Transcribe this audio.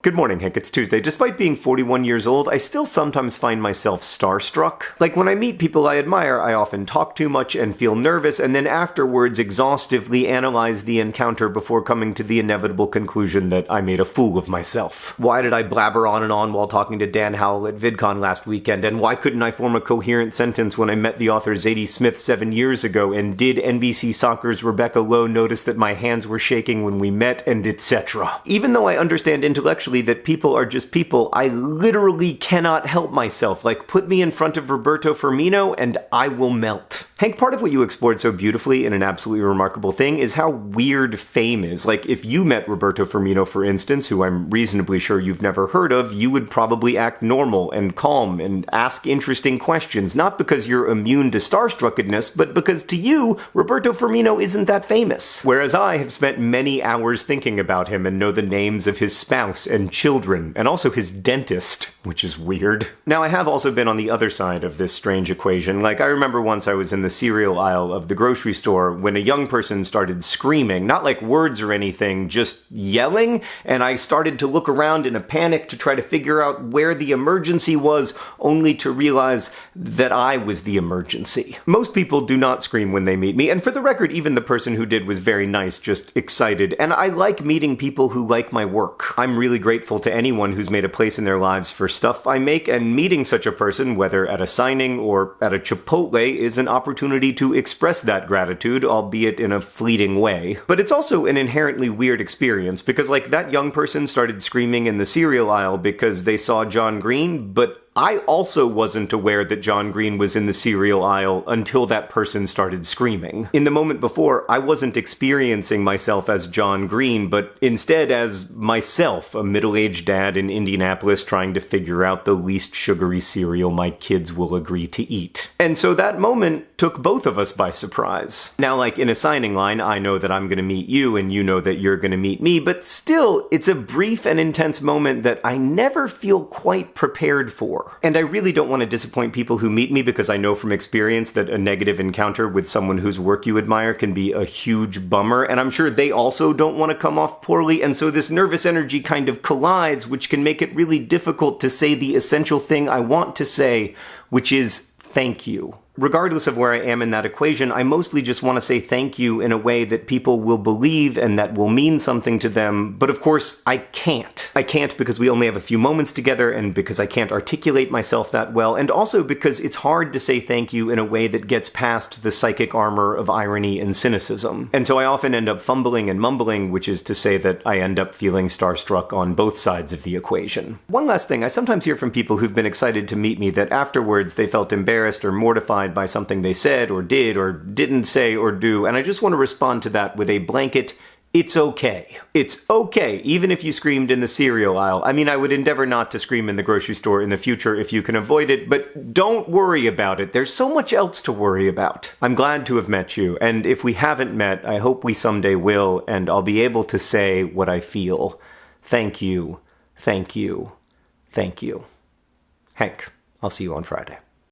Good morning, Hank. It's Tuesday. Despite being 41 years old, I still sometimes find myself starstruck. Like when I meet people I admire, I often talk too much and feel nervous, and then afterwards exhaustively analyze the encounter before coming to the inevitable conclusion that I made a fool of myself. Why did I blabber on and on while talking to Dan Howell at VidCon last weekend, and why couldn't I form a coherent sentence when I met the author Zadie Smith seven years ago, and did NBC Soccer's Rebecca Lowe notice that my hands were shaking when we met, and etc. Even though I understand that people are just people, I literally cannot help myself. Like, put me in front of Roberto Firmino and I will melt. Hank, part of what you explored so beautifully in an absolutely remarkable thing is how weird fame is. Like, if you met Roberto Firmino, for instance, who I'm reasonably sure you've never heard of, you would probably act normal and calm and ask interesting questions, not because you're immune to starstruckedness, but because to you, Roberto Firmino isn't that famous. Whereas I have spent many hours thinking about him and know the names of his spouse and children, and also his dentist, which is weird. Now, I have also been on the other side of this strange equation. Like, I remember once I was in the the cereal aisle of the grocery store when a young person started screaming, not like words or anything, just yelling, and I started to look around in a panic to try to figure out where the emergency was, only to realize that I was the emergency. Most people do not scream when they meet me, and for the record, even the person who did was very nice, just excited, and I like meeting people who like my work. I'm really grateful to anyone who's made a place in their lives for stuff I make, and meeting such a person, whether at a signing or at a Chipotle, is an opportunity opportunity to express that gratitude, albeit in a fleeting way. But it's also an inherently weird experience because, like, that young person started screaming in the cereal aisle because they saw John Green, but I also wasn't aware that John Green was in the cereal aisle until that person started screaming. In the moment before, I wasn't experiencing myself as John Green, but instead as myself, a middle-aged dad in Indianapolis trying to figure out the least sugary cereal my kids will agree to eat. And so that moment took both of us by surprise. Now, like in a signing line, I know that I'm gonna meet you and you know that you're gonna meet me, but still, it's a brief and intense moment that I never feel quite prepared for. And I really don't want to disappoint people who meet me because I know from experience that a negative encounter with someone whose work you admire can be a huge bummer, and I'm sure they also don't want to come off poorly, and so this nervous energy kind of collides, which can make it really difficult to say the essential thing I want to say, which is thank you regardless of where I am in that equation, I mostly just want to say thank you in a way that people will believe and that will mean something to them. But of course, I can't. I can't because we only have a few moments together and because I can't articulate myself that well, and also because it's hard to say thank you in a way that gets past the psychic armor of irony and cynicism. And so I often end up fumbling and mumbling, which is to say that I end up feeling starstruck on both sides of the equation. One last thing, I sometimes hear from people who've been excited to meet me that afterwards they felt embarrassed or mortified by something they said or did or didn't say or do, and I just want to respond to that with a blanket it's okay. It's okay, even if you screamed in the cereal aisle. I mean, I would endeavor not to scream in the grocery store in the future if you can avoid it, but don't worry about it. There's so much else to worry about. I'm glad to have met you, and if we haven't met, I hope we someday will, and I'll be able to say what I feel. Thank you. Thank you. Thank you. Hank, I'll see you on Friday.